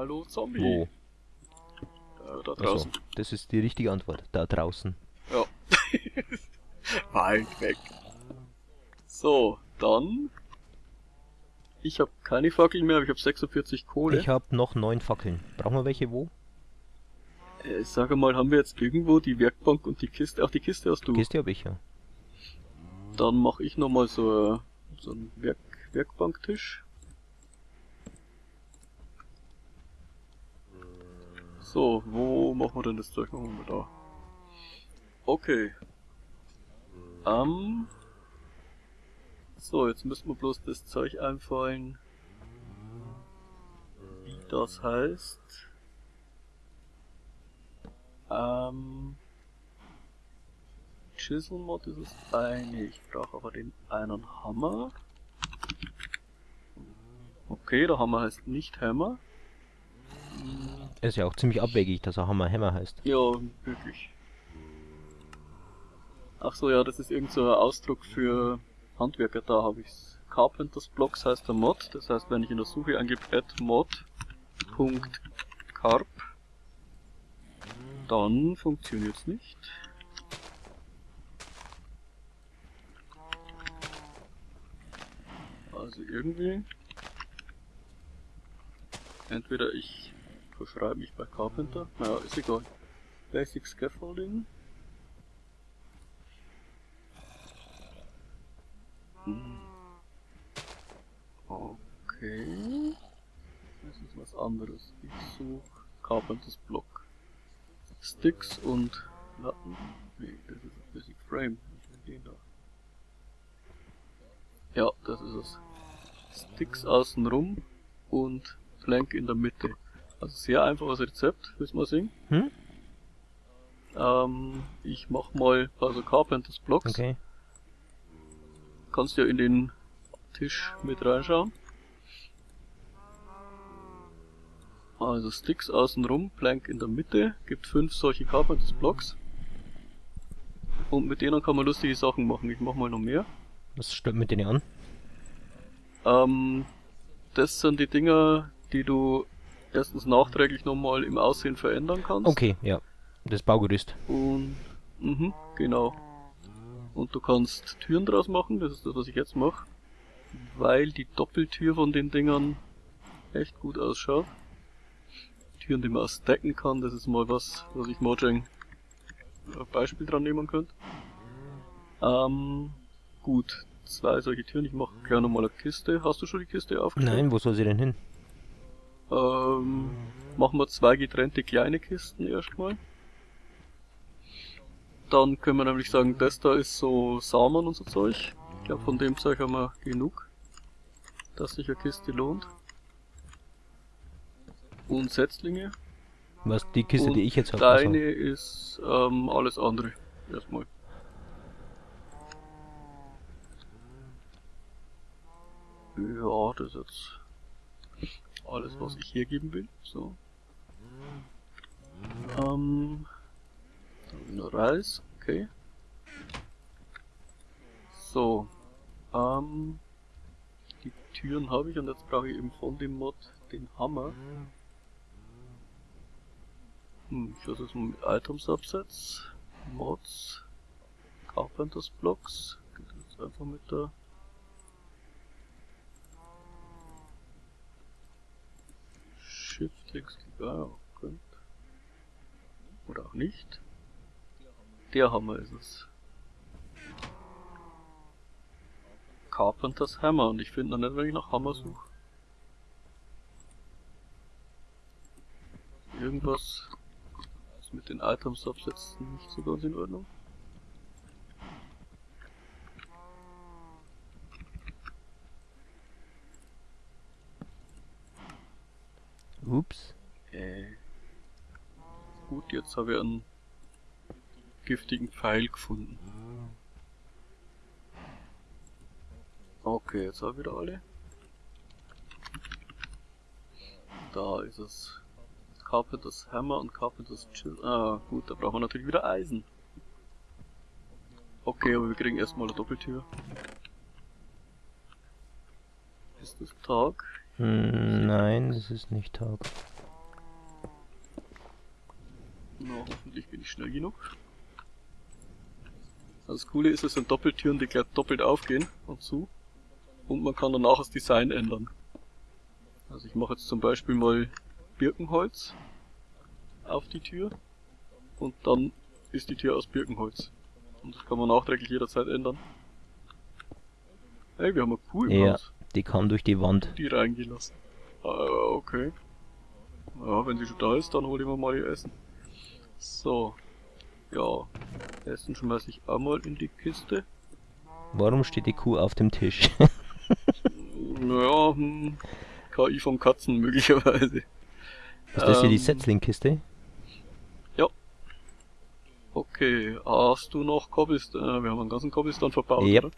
Hallo Zombie. Wo? Äh, da Achso, draußen. das ist die richtige Antwort. Da draußen. Ja. Weit weg. So, dann. Ich habe keine Fackeln mehr, aber ich habe 46 Kohle. Ich habe noch neun Fackeln. Brauchen wir welche wo? äh, sag mal, haben wir jetzt irgendwo die Werkbank und die Kiste? Ach, die Kiste hast du. Kiste habe ich ja. Dann mache ich nochmal so, so einen Werk Werkbanktisch. So, wo machen wir denn das Zeug noch mal da? Okay. Ähm. so, jetzt müssen wir bloß das Zeug einfallen. Wie das heißt. Ähm. Chisel Mod ist das eine. Ich brauche aber den einen Hammer. Okay, der Hammer heißt nicht Hammer. Ist ja auch ziemlich abwegig, dass er Hammer Hammer heißt. Ja, wirklich. Ach so, ja, das ist irgend so ein Ausdruck für Handwerker, da habe ich's. Carpenters Blocks heißt der Mod, das heißt, wenn ich in der Suche angebe mod.carp, dann funktioniert's nicht. Also irgendwie. Entweder ich verschreibe mich bei Carpenter. Naja, ist egal. Basic Scaffolding. Hm. Okay. Das ist was anderes. Ich suche Carpenters Block. Sticks und Latten. Nee, das ist ein Basic Frame. Ich will den da. Ja, das ist es. Sticks außenrum und Plank in der Mitte. Also sehr einfaches Rezept, willst du mal sehen? Hm? Ähm, ich mach mal also Carpenters Blocks. Okay. Kannst ja in den Tisch mit reinschauen. Also Sticks außenrum, Plank in der Mitte, gibt fünf solche Carpenters Blocks. Und mit denen kann man lustige Sachen machen. Ich mach mal noch mehr. Was stimmt mit denen an? Ähm, das sind die Dinger, die du erstens nachträglich nochmal im Aussehen verändern kannst. Okay, ja. Das Baugerüst. Und, mhm, genau. Und du kannst Türen draus machen, das ist das, was ich jetzt mache. Weil die Doppeltür von den Dingern echt gut ausschaut. Türen, die man auch stacken kann, das ist mal was, was ich Mojang als Beispiel dran nehmen könnte. Ähm, gut. Zwei solche Türen, ich mache gleich nochmal eine Kiste. Hast du schon die Kiste aufgestellt? Nein, wo soll sie denn hin? Ähm, machen wir zwei getrennte kleine Kisten erstmal. Dann können wir nämlich sagen, das da ist so Samen und so Zeug. Ich glaube, von dem Zeug haben wir genug, dass sich eine Kiste lohnt. Und Setzlinge. Was die Kiste, und die ich jetzt habe. Deine ist ähm, alles andere. Erstmal. Ja, das ist jetzt alles, was ich hier geben will. So. Ähm, nur Reis, okay. So. Ähm, die Türen habe ich und jetzt brauche ich eben von dem Mod den Hammer. Hm, ich lasse es mal mit Items absetzen. Mods. Carpenters Blocks. Geht jetzt einfach mit der Shift X ja, könnt. Oder auch nicht. Der Hammer ist es. Carpenters Hammer und ich finde noch nicht, wenn ich nach Hammer suche. Irgendwas ist mit den Items absetzen nicht so ganz in Ordnung. Ups. Äh. Gut, jetzt habe ich einen giftigen Pfeil gefunden. Okay, jetzt habe ich wieder alle. Da ist es. Carpenters Hammer und Carpenters Chill. Ah, gut, da brauchen wir natürlich wieder Eisen. Okay, aber wir kriegen erstmal eine Doppeltür. Ist das Tag? Hm, nein, das ist nicht Tag. Na, hoffentlich bin ich schnell genug. Also das Coole ist, es sind Doppeltüren, die gleich doppelt aufgehen und zu. Und man kann danach das Design ändern. Also ich mache jetzt zum Beispiel mal Birkenholz auf die Tür und dann ist die Tür aus Birkenholz. Und das kann man nachträglich jederzeit ändern. Ey, wir haben Kuh im Ja, Haus. Die kam durch die Wand. Die reingelassen. Ah, okay. Ja, wenn sie schon da ist, dann hole ich mir mal ihr Essen. So. Ja. Essen schmeiß ich auch mal in die Kiste. Warum steht die Kuh auf dem Tisch? Naja, hm, KI von Katzen möglicherweise. Ist das hier die Ähm, Setzling-Kiste? Okay, hast du noch Cobblestone? Äh, wir haben einen ganzen Cobblestone verbaut, Yep. oder?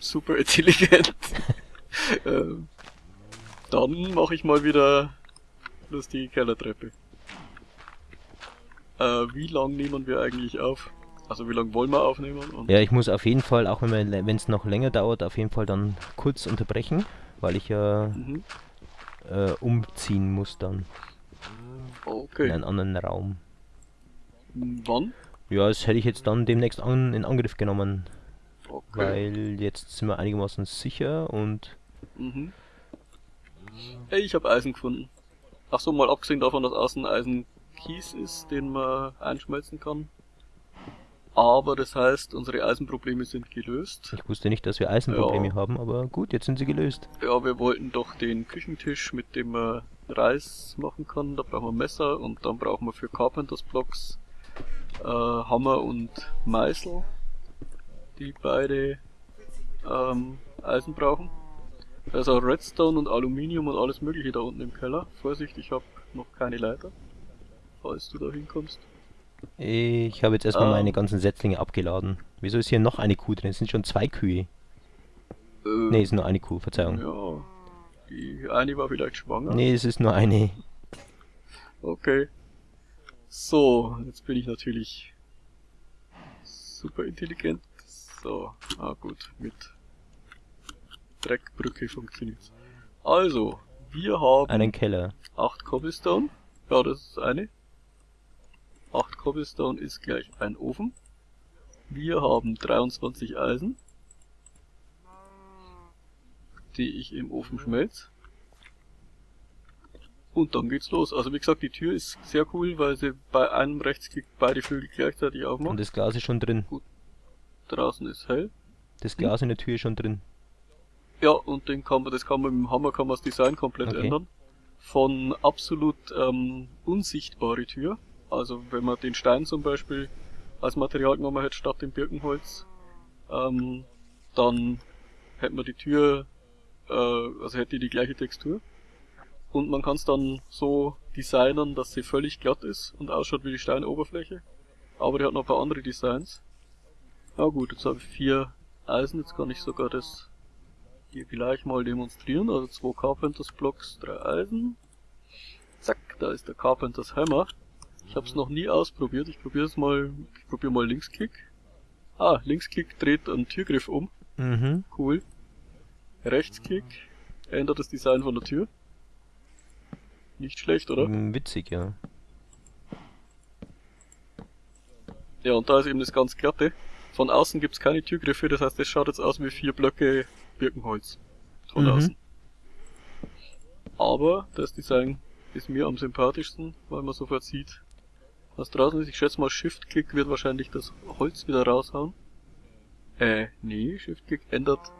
Super intelligent. ähm, dann mache ich mal wieder lustige Kellertreppe. Äh, wie lang nehmen wir eigentlich auf? Also wie lange wollen wir aufnehmen? Und Ja, ich muss auf jeden Fall, auch wenn es noch länger dauert, auf jeden Fall dann kurz unterbrechen, weil ich ja Mhm. äh, umziehen muss dann in Okay. einen anderen Raum. Wann? Ja, das hätte ich jetzt dann demnächst an, in Angriff genommen, Okay. weil jetzt sind wir einigermaßen sicher und Mhm. Ey, ich habe Eisen gefunden. Ach so, mal abgesehen davon, dass außen Eisen Kies ist, den man einschmelzen kann. Aber das heißt, unsere Eisenprobleme sind gelöst. ich wusste nicht, dass wir Eisenprobleme Ja. haben, aber gut, jetzt sind sie gelöst. Ja, wir wollten doch den Küchentisch, mit dem man Reis machen kann. Da brauchen wir Messer und dann brauchen wir für Carpenters Blocks äh, Hammer und Meißel, die beide ähm, Eisen brauchen. Da ist auch Redstone und Aluminium und alles mögliche da unten im Keller. Vorsicht, ich habe noch keine Leiter, falls du da hinkommst. Ich habe jetzt erstmal Ähm. meine ganzen Setzlinge abgeladen. Wieso ist hier noch eine Kuh drin? Es sind schon zwei Kühe. Äh, Ne, es ist nur eine Kuh, Verzeihung. Ja, die eine war vielleicht schwanger. Nee, es ist nur eine. Okay. So, jetzt bin ich natürlich super intelligent. So, ah gut, mit Dreckbrücke funktioniert's. Also, wir haben Einen Keller. 8 Cobblestone. Ja, das ist eine. 8 Cobblestone ist gleich ein Ofen. Wir haben 23 Eisen, die ich im Ofen schmelze. Und dann geht's los. Also wie gesagt, die Tür ist sehr cool, weil sie bei einem Rechtsklick beide Flügel gleichzeitig Und aufmacht. das Glas ist schon drin. Draußen ist hell. Das Glas in der Tür ist schon drin. Ja, und den kann man, das kann man mit dem Hammer kann man das Design komplett Okay. ändern. Von absolut ähm, unsichtbare Tür. Also wenn man den Stein zum Beispiel als Material genommen hätte statt dem Birkenholz, ähm, dann hätte man die Tür, äh, also hätte die die gleiche Textur. Und man kann es dann so designen, dass sie völlig glatt ist und ausschaut wie die Steinoberfläche. Aber die hat noch ein paar andere Designs. Na gut, jetzt habe ich vier Eisen, jetzt kann ich sogar das hier gleich mal demonstrieren. Also zwei Carpenters Blocks, drei Eisen. Zack, da ist der Carpenters Hammer. Ich habe es noch nie ausprobiert. Ich probiere es mal. Ich probiere mal Linksklick. Ah, Linksklick dreht einen Türgriff um. Mhm. Cool. Rechtsklick ändert das Design von der Tür. Nicht schlecht, oder? Mm, Witzig, ja. Ja, und da ist eben das ganz glatte. Von außen gibt's keine Türgriffe, das heißt, es schaut jetzt aus wie vier Blöcke Birkenholz. Von Mhm. außen. Aber das Design ist mir am sympathischsten, weil man sofort sieht, was draußen ist. Ich schätze mal, Shift-Click wird wahrscheinlich das Holz wieder raushauen. Äh, nee, Shift-Click ändert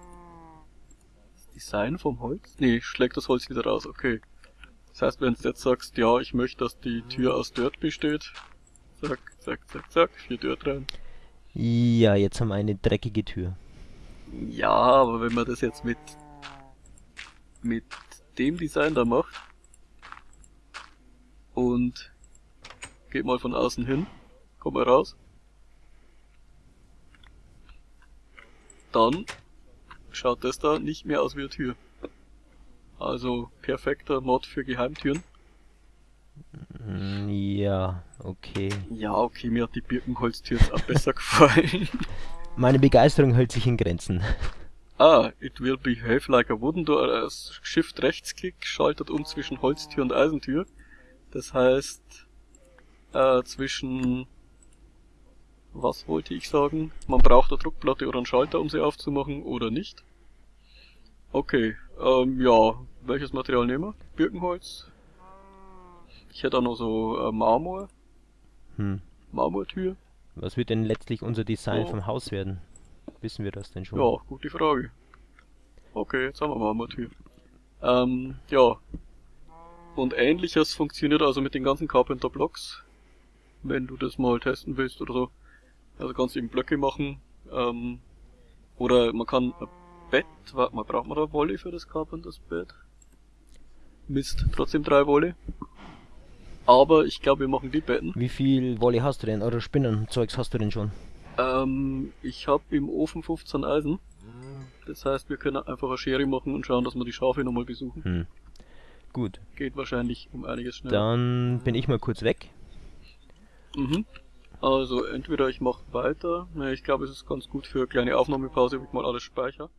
das Design vom Holz? Nee, schlägt das Holz wieder raus, okay. Das heißt, wenn du jetzt sagst, ja, ich möchte, dass die Tür aus Dirt besteht, zack, zack, zack, zack, vier Dirt rein. Ja, jetzt haben wir eine dreckige Tür. Ja, aber wenn man das jetzt mit mit dem Design da macht und geht mal von außen hin, kommt mal raus, dann schaut das da nicht mehr aus wie eine Tür. Also perfekter Mod für Geheimtüren. Ja, okay. Ja, okay, mir hat die Birkenholztür jetzt auch besser gefallen. Meine Begeisterung hält sich in Grenzen. Ah, it will behave like a wooden door. Äh, Shift Rechtsklick schaltet um zwischen Holztür und Eisentür. Das heißt, äh, zwischen, was wollte ich sagen? Man braucht eine Druckplatte oder einen Schalter, um sie aufzumachen oder nicht. Okay, ähm, ja, welches Material nehmen wir? Birkenholz. Ich hätte auch noch so äh, Marmor, Hm. Marmortür. Was wird denn letztlich unser Design Oh. vom Haus werden? Wissen wir das denn schon? Ja, gute Frage. Okay, jetzt haben wir Marmortür. Ähm, ja. Und ähnliches funktioniert also mit den ganzen Carpenter Blocks. Wenn du das mal testen willst oder so. Also kannst du eben Blöcke machen. Ähm, oder man kann ein Bett, warte mal, braucht man da Wolle für das Carpenters Bett? Mist, trotzdem drei Wolle. Aber ich glaube, wir machen die Betten. Wie viel Wolle hast du denn? Oder Spinnenzeugs hast du denn schon? Ähm, ich habe im Ofen 15 Eisen. Das heißt, wir können einfach eine Schere machen und schauen, dass wir die Schafe nochmal besuchen. Hm. Gut, Geht wahrscheinlich um einiges schneller. dann bin ich mal kurz weg. Mhm. Also entweder ich mache weiter. Ne, ich glaube, es ist ganz gut für eine kleine Aufnahmepause, wenn ich mal alles speichere.